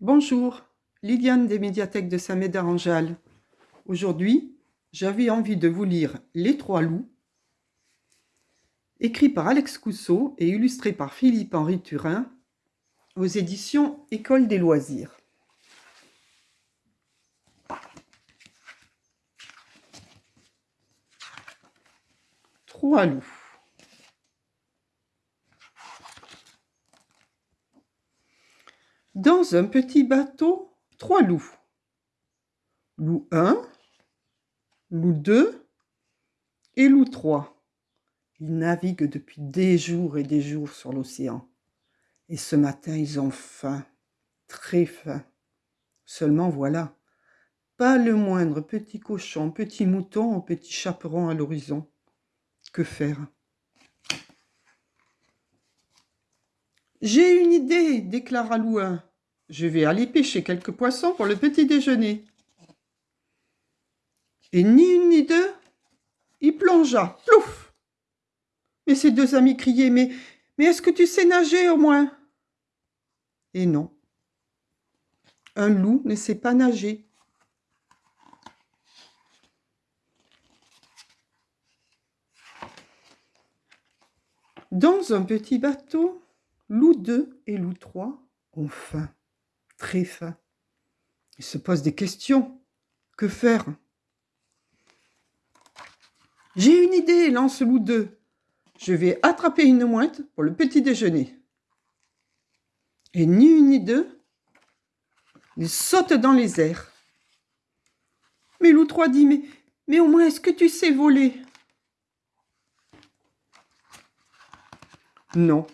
Bonjour, Liliane des médiathèques de Saint-Médard-en-Jalles. Aujourd'hui, j'avais envie de vous lire Les Trois Loups, écrit par Alex Cousseau et illustré par Philippe-Henri Turin, aux éditions École des loisirs. Trois loups. Dans un petit bateau, trois loups. Loup 1, loup 2 et loup 3. Ils naviguent depuis des jours et des jours sur l'océan. Et ce matin, ils ont faim, très faim. Seulement voilà, pas le moindre petit cochon, petit mouton ou petit chaperon à l'horizon. Que faire? J'ai une idée, déclara Louin. Je vais aller pêcher quelques poissons pour le petit déjeuner. Et ni une ni deux, il plongea, plouf Mais ses deux amis criaient, mais, mais est-ce que tu sais nager au moins? Et non, un loup ne sait pas nager. Dans un petit bateau, Loup 2 et Loup 3 ont faim, très faim. Ils se posent des questions. Que faire? J'ai une idée, lance Loup 2. Je vais attraper une mouette pour le petit déjeuner. Et ni une ni deux, ils sautent dans les airs. Mais Loup 3 dit, mais, mais au moins est-ce que tu sais voler? Non,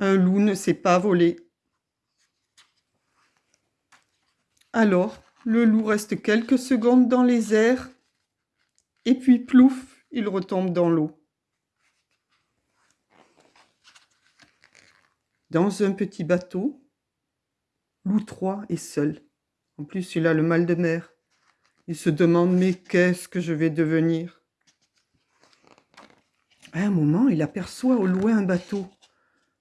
un loup ne sait pas voler. Alors, le loup reste quelques secondes dans les airs, et puis plouf, il retombe dans l'eau. Dans un petit bateau, loup 3 est seul. En plus, il a le mal de mer. Il se demande, mais qu'est-ce que je vais devenir? À un moment, il aperçoit au loin un bateau.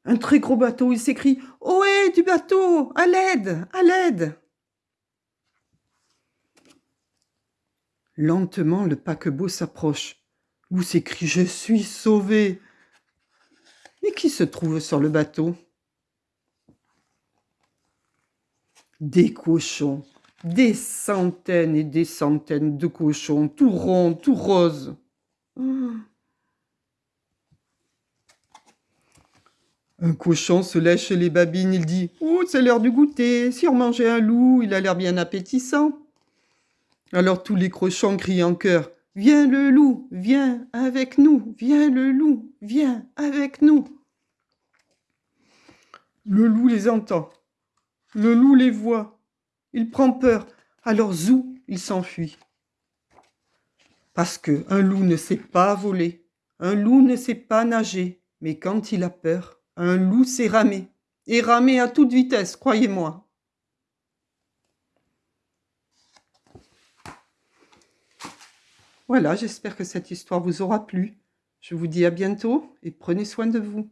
Un très gros bateau, il s'écrie « Ohé, du bateau À l'aide À l'aide !» Lentement, le paquebot s'approche. Où s'écrie « Je suis sauvé !» Mais qui se trouve sur le bateau? Des cochons, des centaines et des centaines de cochons, tout ronds, tout roses. Un cochon se lèche les babines, il dit « Oh, c'est l'heure du goûter, si on mangeait un loup, il a l'air bien appétissant. » Alors tous les cochons crient en chœur « Viens le loup, viens avec nous, viens le loup, viens avec nous. » Le loup les entend, le loup les voit, il prend peur, alors zou, il s'enfuit. Parce que un loup ne sait pas voler, un loup ne sait pas nager, mais quand il a peur, un loup s'est ramé, et ramé à toute vitesse, croyez-moi. Voilà, j'espère que cette histoire vous aura plu. Je vous dis à bientôt et prenez soin de vous.